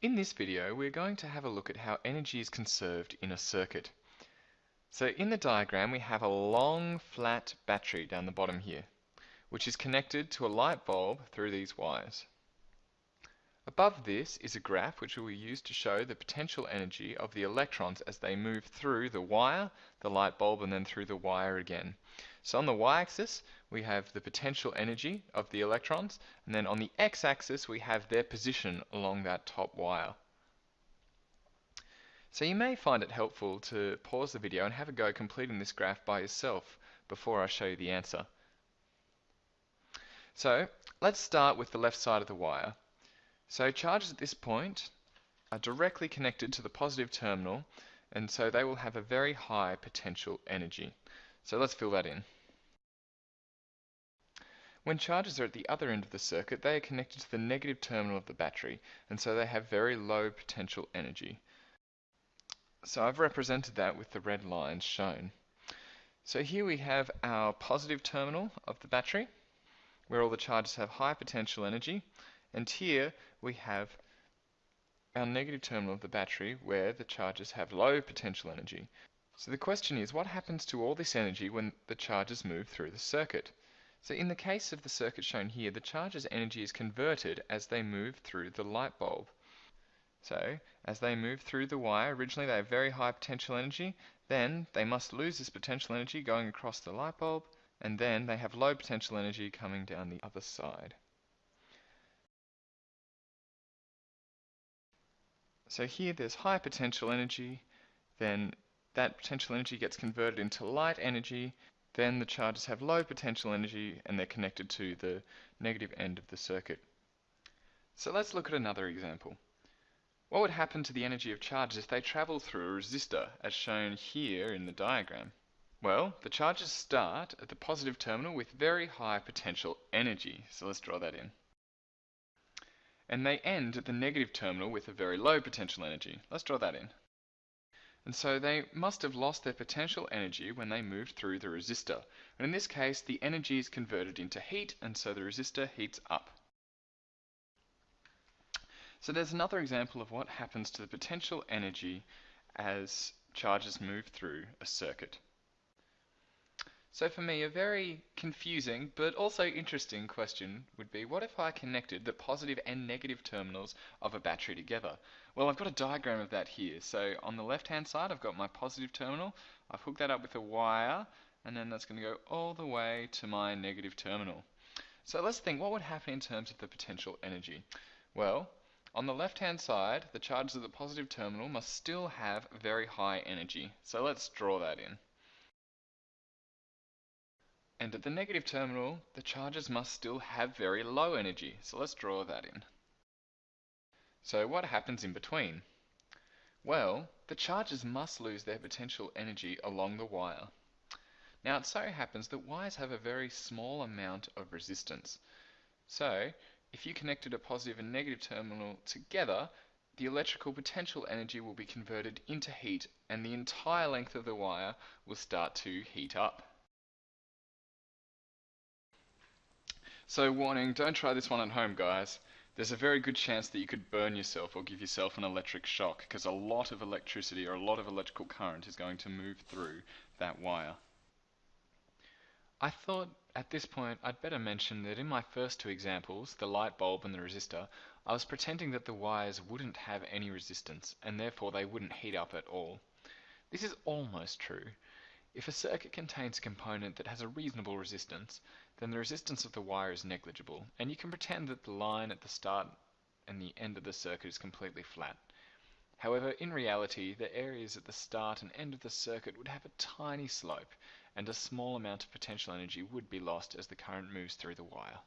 In this video we're going to have a look at how energy is conserved in a circuit. So in the diagram we have a long flat battery down the bottom here which is connected to a light bulb through these wires. Above this is a graph which we will use to show the potential energy of the electrons as they move through the wire, the light bulb and then through the wire again. So on the y-axis we have the potential energy of the electrons and then on the x-axis we have their position along that top wire. So you may find it helpful to pause the video and have a go completing this graph by yourself before I show you the answer. So let's start with the left side of the wire. So charges at this point are directly connected to the positive terminal and so they will have a very high potential energy. So let's fill that in. When charges are at the other end of the circuit, they are connected to the negative terminal of the battery, and so they have very low potential energy. So I've represented that with the red lines shown. So here we have our positive terminal of the battery, where all the charges have high potential energy, and here we have our negative terminal of the battery, where the charges have low potential energy. So the question is, what happens to all this energy when the charges move through the circuit? So in the case of the circuit shown here, the charge's energy is converted as they move through the light bulb. So as they move through the wire, originally they have very high potential energy, then they must lose this potential energy going across the light bulb, and then they have low potential energy coming down the other side. So here there's high potential energy, then that potential energy gets converted into light energy, then the charges have low potential energy and they're connected to the negative end of the circuit. So let's look at another example. What would happen to the energy of charges if they travel through a resistor as shown here in the diagram? Well, the charges start at the positive terminal with very high potential energy, so let's draw that in. And they end at the negative terminal with a very low potential energy. Let's draw that in and so they must have lost their potential energy when they moved through the resistor. And in this case, the energy is converted into heat, and so the resistor heats up. So there's another example of what happens to the potential energy as charges move through a circuit. So for me, a very confusing but also interesting question would be, what if I connected the positive and negative terminals of a battery together? Well, I've got a diagram of that here. So on the left-hand side, I've got my positive terminal. I've hooked that up with a wire, and then that's going to go all the way to my negative terminal. So let's think, what would happen in terms of the potential energy? Well, on the left-hand side, the charges of the positive terminal must still have very high energy. So let's draw that in. And at the negative terminal, the charges must still have very low energy, so let's draw that in. So what happens in between? Well, the charges must lose their potential energy along the wire. Now it so happens that wires have a very small amount of resistance. So, if you connected a positive and negative terminal together, the electrical potential energy will be converted into heat and the entire length of the wire will start to heat up. So warning, don't try this one at home guys. There's a very good chance that you could burn yourself or give yourself an electric shock because a lot of electricity or a lot of electrical current is going to move through that wire. I thought at this point I'd better mention that in my first two examples, the light bulb and the resistor, I was pretending that the wires wouldn't have any resistance and therefore they wouldn't heat up at all. This is almost true. If a circuit contains a component that has a reasonable resistance, then the resistance of the wire is negligible, and you can pretend that the line at the start and the end of the circuit is completely flat. However, in reality, the areas at the start and end of the circuit would have a tiny slope, and a small amount of potential energy would be lost as the current moves through the wire.